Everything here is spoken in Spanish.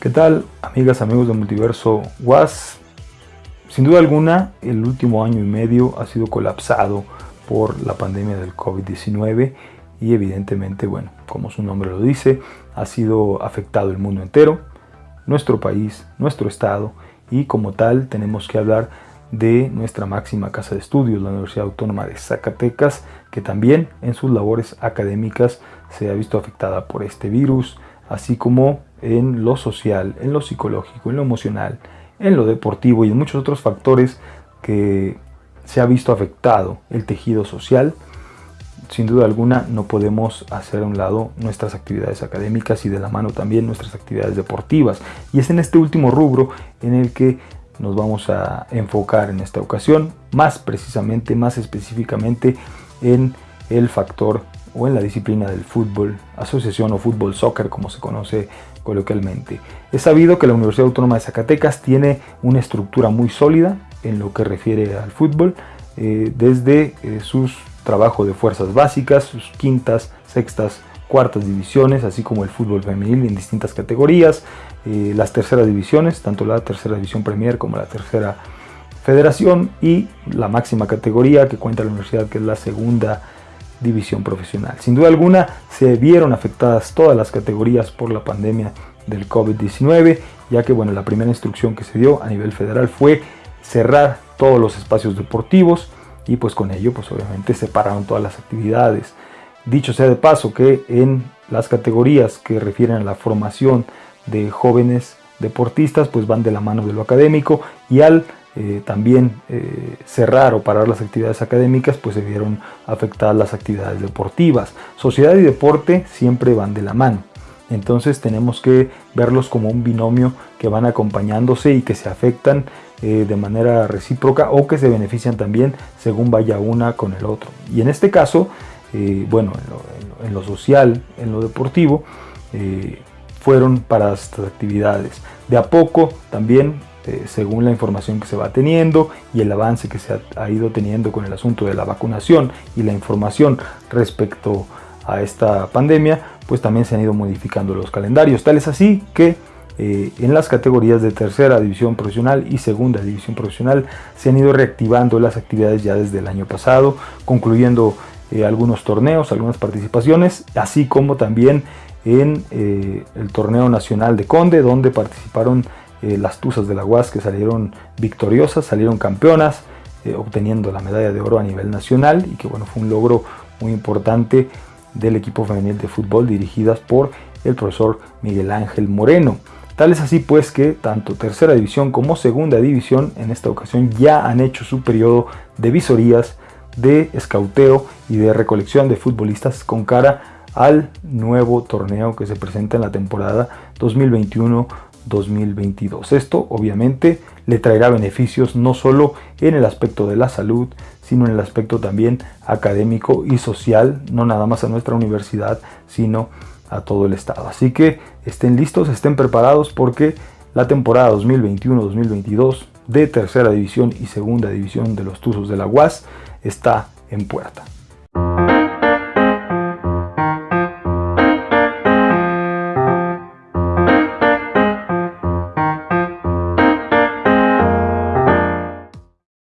¿Qué tal amigas, amigos de Multiverso Was? Sin duda alguna, el último año y medio ha sido colapsado por la pandemia del COVID-19 y evidentemente, bueno, como su nombre lo dice, ha sido afectado el mundo entero, nuestro país, nuestro estado y como tal tenemos que hablar de nuestra máxima casa de estudios, la Universidad Autónoma de Zacatecas, que también en sus labores académicas se ha visto afectada por este virus, así como en lo social, en lo psicológico, en lo emocional, en lo deportivo y en muchos otros factores que se ha visto afectado el tejido social, sin duda alguna no podemos hacer a un lado nuestras actividades académicas y de la mano también nuestras actividades deportivas. Y es en este último rubro en el que nos vamos a enfocar en esta ocasión, más precisamente, más específicamente en el factor o en la disciplina del fútbol, asociación o fútbol soccer como se conoce coloquialmente. Es sabido que la Universidad Autónoma de Zacatecas tiene una estructura muy sólida en lo que refiere al fútbol, eh, desde eh, sus trabajos de fuerzas básicas, sus quintas, sextas, cuartas divisiones, así como el fútbol femenil en distintas categorías, eh, las terceras divisiones, tanto la tercera división Premier como la tercera federación y la máxima categoría que cuenta la universidad que es la segunda división profesional. Sin duda alguna se vieron afectadas todas las categorías por la pandemia del COVID-19, ya que bueno, la primera instrucción que se dio a nivel federal fue cerrar todos los espacios deportivos y pues con ello pues obviamente separaron todas las actividades. Dicho sea de paso que en las categorías que refieren a la formación de jóvenes deportistas pues van de la mano de lo académico y al eh, también eh, cerrar o parar las actividades académicas, pues se vieron afectadas las actividades deportivas. Sociedad y deporte siempre van de la mano. Entonces tenemos que verlos como un binomio que van acompañándose y que se afectan eh, de manera recíproca o que se benefician también según vaya una con el otro. Y en este caso, bueno, en lo, social, en lo deportivo, fueron para estas actividades. De a poco también eh, según la información que se va teniendo y el avance que se ha, ido teniendo con el asunto de la vacunación y la información respecto a esta pandemia, pues también se han ido modificando los calendarios. Tal es así que eh, en las categorías de tercera división profesional y segunda división profesional se han ido reactivando las actividades ya desde el año pasado, concluyendo eh, algunos torneos, algunas participaciones, así como también en el torneo nacional de Conde, donde participaron eh, las Tuzas de la UAS que salieron victoriosas, salieron campeonas, eh, obteniendo la medalla de oro a nivel nacional y que bueno, fue un logro muy importante del equipo femenil de fútbol dirigidas por el profesor Miguel Ángel Moreno. Tal es así pues que tanto tercera división como segunda división en esta ocasión ya han hecho su periodo de visorías, de escauteo y de recolección de futbolistas con cara al nuevo torneo que se presenta en la temporada 2021 2022. Esto obviamente le traerá beneficios no solo en el aspecto de la salud, sino en el aspecto también académico y social, no nada más a nuestra universidad, sino a todo el estado. Así que estén listos, estén preparados porque la temporada 2021-2022 de tercera división y segunda división de los Tuzos de la UAS está en puerta.